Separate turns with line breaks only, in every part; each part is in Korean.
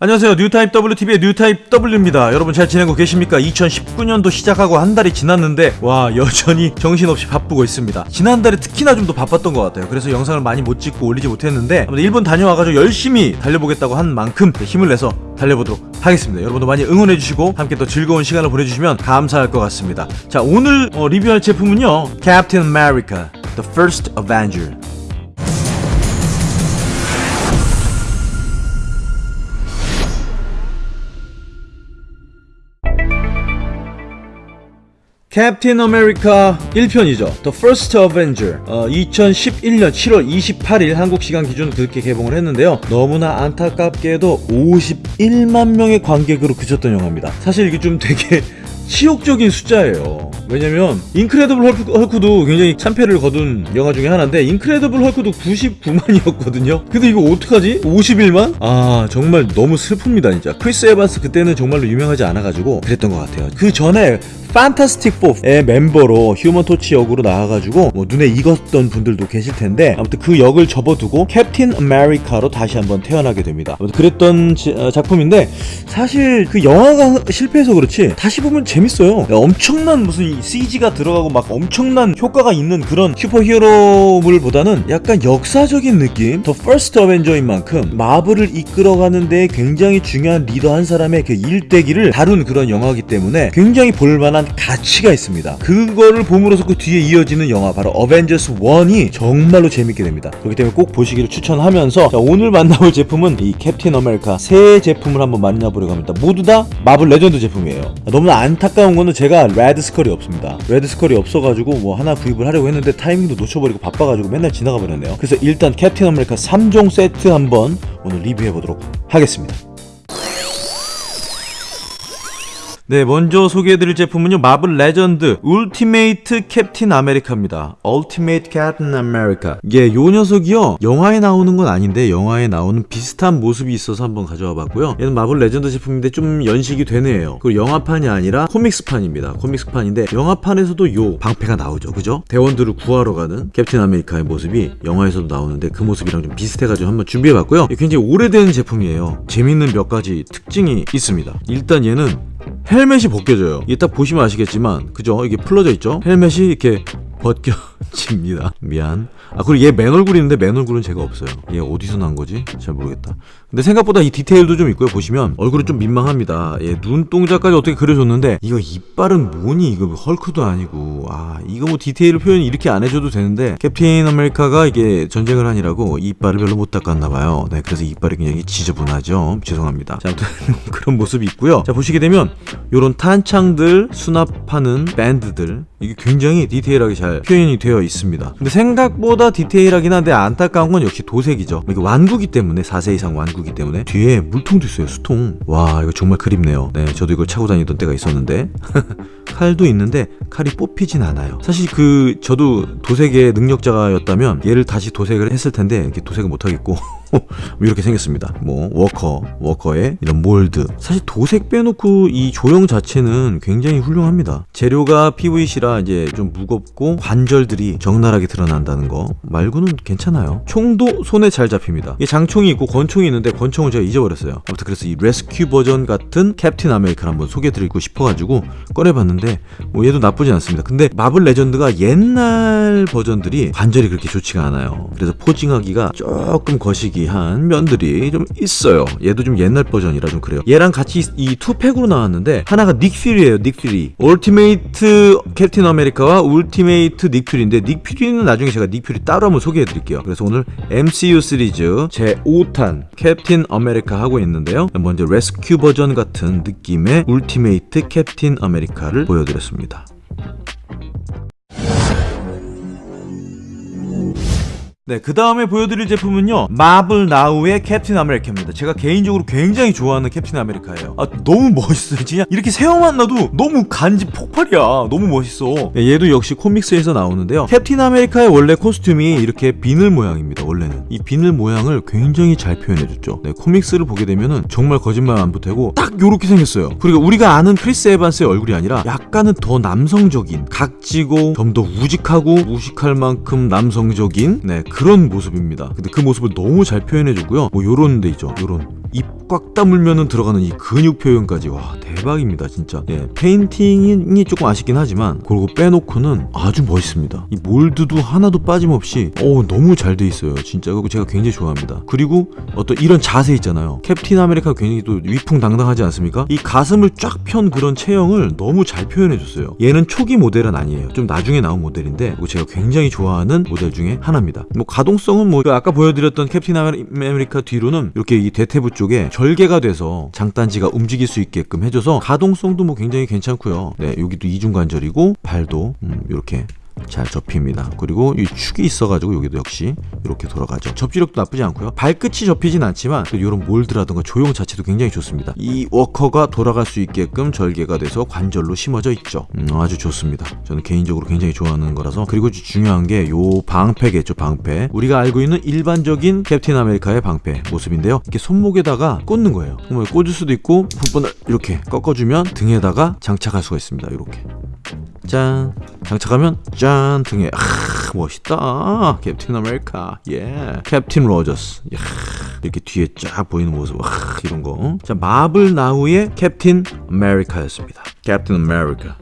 안녕하세요. 뉴타입 WTV의 뉴타입 W입니다. 여러분 잘 지내고 계십니까? 2019년도 시작하고 한 달이 지났는데 와 여전히 정신없이 바쁘고 있습니다. 지난달에 특히나 좀 더 바빴던 것 같아요. 그래서 영상을 많이 못 찍고 올리지 못했는데 일본 다녀와가지고 열심히 달려보겠다고 한 만큼 힘을 내서 달려보도록 하겠습니다. 여러분도 많이 응원해주시고 함께 또 즐거운 시간을 보내주시면 감사할 것 같습니다. 자 오늘 어, 리뷰할 제품은요. Captain America The First Avenger 캡틴 아메리카 1편이죠. The First Avenger. 어, 2011년 7월 28일 한국 시간 기준 그렇게 개봉을 했는데요. 너무나 안타깝게도 51만 명의 관객으로 그쳤던 영화입니다. 사실 이게 좀 되게 치욕적인 숫자예요. 왜냐면 인크레더블 헐크, 헐크 도 굉장히 참패를 거둔 영화 중에 하나인데 인크레더블 헐크도 99만이었거든요. 근데 이거 어떡하지? 51만? 아 정말 너무 슬픕니다 진짜. 크리스 에반스 그때는 정말로 유명하지 않아가지고 그랬던 것 같아요. 그 전에 판타스틱 4의 멤버로 휴먼 토치 역으로 나와가지고 뭐 눈에 익었던 분들도 계실 텐데 아무튼 그 역을 접어두고 캡틴 아메리카로 다시 한번 태어나게 됩니다. 아무튼 그랬던 지- 어, 작품인데 사실 그 영화가 실패해서 그렇지 다시 보면 재밌어요. 엄청난 무슨 CG가 들어가고 막 엄청난 효과가 있는 그런 슈퍼히어로물보다는 약간 역사적인 느낌. The First Avenger인 만큼 마블을 이끌어가는 데 굉장히 중요한 리더 한 사람의 그 일대기를 다룬 그런 영화이기 때문에 굉장히 볼만한 가치가 있습니다. 그거를 봄으로써 그 뒤에 이어지는 영화 바로 어벤져스 1이 정말로 재밌게 됩니다. 그렇기 때문에 꼭 보시기를 추천하면서 자, 오늘 만나볼 제품은 이 캡틴 아메리카 새 제품을 한번 만나보려고 합니다. 모두 다 마블 레전드 제품이에요. 너무나 안타까운 거는 제가 레드 스컬이 없습니다. 레드 스컬이 없어가지고 뭐 하나 구입을 하려고 했는데 타이밍도 놓쳐버리고 바빠가지고 맨날 지나가 버렸네요. 그래서 일단 캡틴 아메리카 3종 세트 한번 오늘 리뷰해보도록 하겠습니다. 네, 먼저 소개해드릴 제품은요, 마블 레전드 울티메이트 캡틴 아메리카입니다. 울티메이트 캡틴 아메리카. 예, 요 녀석이요, 영화에 나오는 건 아닌데, 영화에 나오는 비슷한 모습이 있어서 한번 가져와 봤고요. 얘는 마블 레전드 제품인데 좀 연식이 되네요. 그리고 영화판이 아니라 comics판입니다. comics판인데, 영화판에서도 요 방패가 나오죠. 그죠? 대원들을 구하러 가는 캡틴 아메리카의 모습이 영화에서도 나오는데, 그 모습이랑 좀 비슷해가지고 한번 준비해봤고요. 굉장히 오래된 제품이에요. 재밌는 몇 가지 특징이 있습니다. 일단 얘는 헬멧이 벗겨져요. 이게 딱 보시면 아시겠지만, 그죠? 이게 풀러져 있죠? 헬멧이 이렇게 벗겨집니다. 미안. 아, 그리고 얘 맨 얼굴이 있는데 맨 얼굴은 제가 없어요. 얘 어디서 난 거지? 잘 모르겠다. 근데 생각보다 이 디테일도 좀 있고요. 보시면 얼굴이 좀 민망합니다. 얘 눈동자까지 어떻게 그려줬는데 이거 이빨은 뭐니? 이거 헐크도 아니고 아 이거 뭐 디테일 표현 이렇게 안 해줘도 되는데 캡틴 아메리카가 이게 전쟁을 하니라고 이빨을 별로 못 닦았나 봐요. 네, 그래서 이빨이 굉장히 지저분하죠. 죄송합니다. 자, 아무튼 그런 모습이 있고요. 자 보시게 되면 요런 탄창들 수납하는 밴드들 이게 굉장히 디테일하게 잘 표현이 되어 있습니다. 근데 생각보다 디테일하긴 한데 안타까운 건 역시 도색이죠. 이게 완구기 때문에 4세 이상 완구 기 때문에 뒤에 물통도 있어요. 수통. 와 이거 정말 그립네요. 네 저도 이걸 차고 다니던 때가 있었는데 칼도 있는데 칼이 뽑히진 않아요. 사실 그 저도 도색의 능력자였다면 얘를 다시 도색을 했을 텐데 이렇게 도색을 못 하겠고 뭐 이렇게 생겼습니다. 뭐 워커, 워커의 이런 mold. 사실 도색 빼놓고 이 조형 자체는 굉장히 훌륭합니다. 재료가 PVC라 이제 좀 무겁고 관절들이 적나라하게 드러난다는 거 말고는 괜찮아요. 총도 손에 잘 잡힙니다. 이게 장총이 있고 권총이 있는데 권총을 제가 잊어버렸어요. 아무튼 그래서 이 rescue 버전 같은 캡틴 아메리카를 한번 소개드리고 싶어가지고 꺼내봤는데 뭐 얘도 나쁘지 않습니다. 근데 마블 레전드가 옛날 버전들이 관절이 그렇게 좋지가 않아요. 그래서 posing하기가 조금 거시기 한 면들이 좀 있어요. 얘도 좀 옛날 버전이라 좀 그래요. 얘랑 같이 이 two pack으로 나왔는데 하나가 닉퓨리예요. 닉퓨리. 울티메이트 캡틴 아메리카와 울티메이트 닉퓨리인데 닉퓨리는 나중에 제가 닉퓨리 따로 한번 소개해드릴게요. 그래서 오늘 MCU 시리즈 제 5탄 캡틴 아메리카 하고 있는데요. 먼저 rescue 버전 같은 느낌의 울티메이트 캡틴 아메리카를 보여드렸습니다. 네, 그 다음에 보여드릴 제품은요 마블 나우의 캡틴 아메리카입니다. 제가 개인적으로 굉장히 좋아하는 캡틴 아메리카예요. 아 너무 멋있어요. 진짜 이렇게 세워만 놔도 너무 간지 폭발이야. 너무 멋있어. 네, 얘도 역시 comics에서 나오는데요. 캡틴 아메리카의 원래 costume이 이렇게 비늘 모양입니다 원래는. 이 비늘 모양을 굉장히 잘 표현해줬죠. 네, comics를 보게 되면은 정말 거짓말 안 보태고 딱 요렇게 생겼어요. 그리고 우리가 아는 크리스 에반스의 얼굴이 아니라 약간은 더 남성적인 각지고 좀 더 우직하고 무식할 만큼 남성적인 네 그런 모습입니다. 근데 그 모습을 너무 잘 표현해주고요. 뭐 요런 데 있죠. 요런 입 꽉 다물면은 들어가는 이 근육 표현까지. 와 대박입니다 진짜. 예, 페인팅이 조금 아쉽긴 하지만 그리고 빼놓고는 아주 멋있습니다. 이 몰드도 하나도 빠짐없이 오 너무 잘 돼 있어요 진짜. 그리고 제가 굉장히 좋아합니다. 그리고 어떤 이런 자세 있잖아요. 캡틴 아메리카 굉장히 또 위풍당당하지 않습니까? 이 가슴을 쫙 편 그런 체형을 너무 잘 표현해 줬어요. 얘는 초기 모델은 아니에요. 좀 나중에 나온 모델인데 제가 굉장히 좋아하는 모델 중에 하나입니다. 뭐 가동성은 뭐 아까 보여드렸던 캡틴 아메리카 뒤로는 이렇게 이 대퇴부 쪽에 절개가 돼서 장단지가 움직일 수 있게끔 해줘서 가동성도 뭐 굉장히 괜찮고요. 네, 여기도 이중 관절이고 발도 음, 이렇게 잘 접힙니다. 그리고 이 축이 있어가지고 여기도 역시 이렇게 돌아가죠. 접지력도 나쁘지 않고요. 발끝이 접히진 않지만 이런 몰드라든가 조형 자체도 굉장히 좋습니다. 이 워커가 돌아갈 수 있게끔 절개가 돼서 관절로 심어져 있죠. 음, 아주 좋습니다. 저는 개인적으로 굉장히 좋아하는 거라서 그리고 중요한 게 요 방패겠죠. 방패. 우리가 알고 있는 일반적인 캡틴 아메리카의 방패 모습인데요. 이렇게 손목에다가 꽂는 거예요. 뭐 꽂을 수도 있고 부분을 이렇게 꺾어주면 등에다가 장착할 수가 있습니다. 이렇게. 짠 장착하면 짠 등에. 아 멋있다. 캡틴 아메리카. 예. 캡틴 로저스. 야, 이렇게 뒤에 쫙 보이는 모습. 아, 이런 거자 마블 나우의 캡틴 아메리카였습니다. 캡틴 아메리카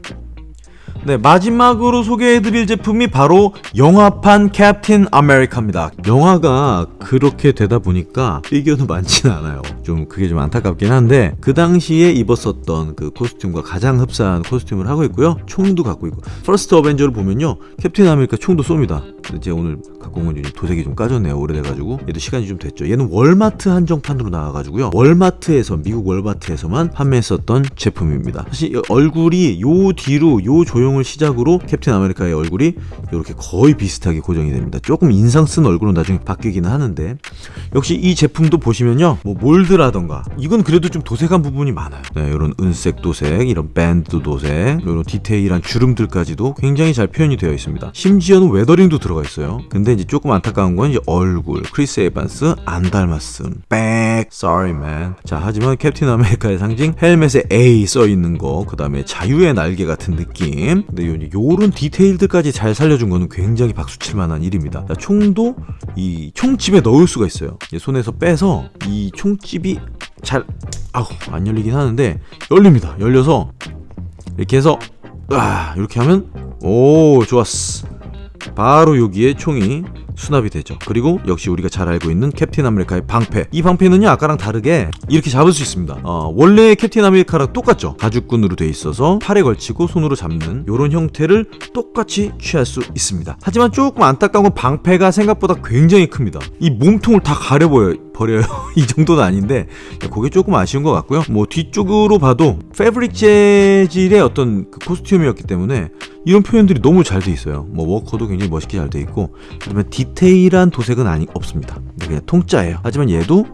네, 마지막으로 소개해드릴 제품이 바로 영화판 캡틴 아메리카입니다. 영화가 그렇게 되다 보니까 피규어는 많지는 않아요. 좀 그게 좀 안타깝긴 한데 그 당시에 입었었던 그 costume과 가장 흡사한 costume을 하고 있고요. 총도 갖고 있고 퍼스트 어벤져를 보면요. 캡틴 아메리카 총도 쏩니다. 제가 오늘 갖고 온 건 도색이 좀 까졌네요. 오래돼가지고 얘도 시간이 좀 됐죠. 얘는 월마트 한정판으로 나와가지고요. 월마트에서 미국 월마트에서만 판매했었던 제품입니다. 사실 얼굴이 요 뒤로 요 조형을 시작으로 캡틴 아메리카의 얼굴이 이렇게 거의 비슷하게 고정이 됩니다. 조금 인상 쓴 얼굴은 나중에 바뀌기는 하는데 역시 이 제품도 보시면요. 뭐 몰드라던가 이건 그래도 좀 도색한 부분이 많아요. 네, 이런 은색 도색, 이런 밴드 도색, 이런 디테일한 주름들까지도 굉장히 잘 표현이 되어 있습니다. 심지어는 weathering도 들어가 있어요. 근데 이제 조금 안타까운 건 이제 얼굴, 크리스 에반스 안 닮았음. 백, sorry man. 자, 하지만 캡틴 아메리카의 상징 헬멧에 A 써 있는 거, 그 다음에 자유의 날개 같은 느낌. 근데 요, 요런 디테일들까지 잘 살려준 거는 굉장히 박수 칠 만한 일입니다. 자, 총도 이 총집에 넣을 수가 있어요. 손에서 빼서 이 총집이 잘 아우 안 열리긴 하는데 열립니다. 열려서 이렇게 해서 아 이렇게 하면 오 좋았어. 바로 여기에 총이 수납이 되죠. 그리고 역시 우리가 잘 알고 있는 캡틴 아메리카의 방패. 이 방패는요 아까랑 다르게 이렇게 잡을 수 있습니다. 어, 원래 캡틴 아메리카랑 똑같죠. 가죽끈으로 돼 있어서 팔에 걸치고 손으로 잡는 이런 형태를 똑같이 취할 수 있습니다. 하지만 조금 안타까운 건 방패가 생각보다 굉장히 큽니다. 이 몸통을 다 가려버려요. 버려요. 이 정도는 아닌데 그게 조금 아쉬운 것 같고요. 뭐 뒤쪽으로 봐도 패브릭 재질의 어떤 그 코스튬이었기 때문에 이런 표현들이 너무 잘 돼 있어요. 뭐 워커도 굉장히 멋있게 잘 돼 있고 그다음에 디테일한 도색은 아니 없습니다. 그냥 통짜예요. 하지만 얘도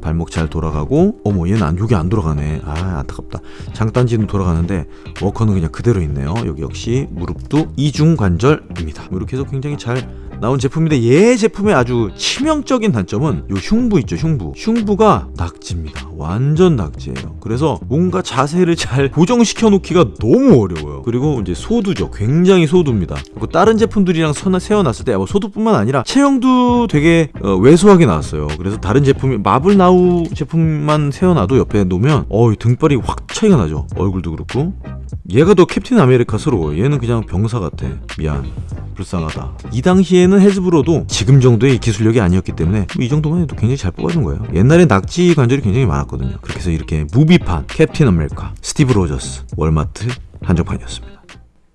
발목 잘 돌아가고 어머 얘는 안 여기 안 돌아가네 아 안타깝다 장단지는 돌아가는데 워커는 그냥 그대로 있네요 여기 역시 무릎도 이중 관절입니다 뭐 이렇게 해서 굉장히 잘 나온 제품인데 얘 제품의 아주 치명적인 단점은 요 흉부 있죠 흉부. 흉부가 낙지입니다. 완전 낙지예요. 그래서 뭔가 자세를 잘 고정시켜 놓기가 너무 어려워요. 그리고 이제 소두죠. 굉장히 소두입니다. 그리고 다른 제품들이랑 선 세워놨을 때 뭐 소두뿐만 아니라 체형도 되게 어, 왜소하게 나왔어요. 그래서 다른 제품이 마블 나우 제품만 세워놔도 옆에 놓으면 어 등발이 확 차이가 나죠. 얼굴도 그렇고. 얘가 더 캡틴 아메리카스러워 얘는 그냥 병사 같아. 미안 불쌍하다. 이 당시에는 해즈브로도 지금 정도의 기술력이 아니었기 때문에 뭐 이 정도만 해도 굉장히 잘 뽑아준 거예요. 옛날에 낙지 관절이 굉장히 많았거든요. 그렇게 해서 이렇게 movie판 캡틴 아메리카 스티브 로저스 월마트 한정판이었습니다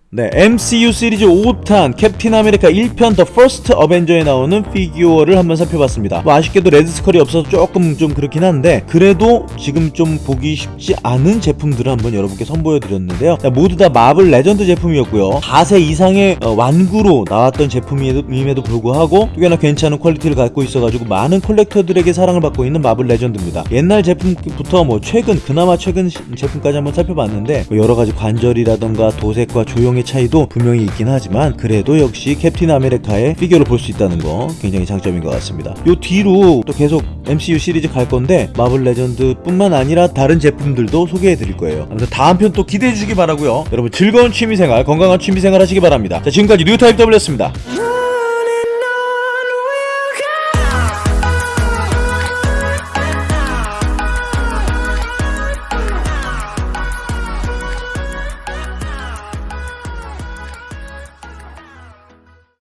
네, MCU 시리즈 5탄 캡틴 아메리카 1편 더 퍼스트 어벤져에 나오는 피규어를 한번 살펴봤습니다. 뭐 아쉽게도 레드 스컬이 없어서 조금 좀 그렇긴 한데 그래도 지금 좀 보기 쉽지 않은 제품들을 한번 여러분께 선보여 드렸는데요. 모두 다 마블 레전드 제품이었고요. 4세 이상의 어, 완구로 나왔던 제품임에도 불구하고 꽤나 괜찮은 quality를 갖고 있어가지고 많은 collector들에게 사랑을 받고 있는 마블 레전드입니다. 옛날 제품부터 뭐 최근 그나마 최근 제품까지 한번 살펴봤는데 뭐 여러 가지 관절이라던가 도색과 조형 내용의 차이도 분명히 있긴 하지만 그래도 역시 캡틴 아메리카의 피규어를 볼 수 있다는 거 굉장히 장점인 것 같습니다. 요 뒤로 또 계속 MCU 시리즈 갈 건데 마블 레전드 뿐만 아니라 다른 제품들도 소개해 드릴 거예요. 아무튼 다음 편 또 기대해 주시기 바라고요. 여러분 즐거운 취미생활, 건강한 취미생활 하시기 바랍니다. 자 지금까지 뉴타입 W였습니다.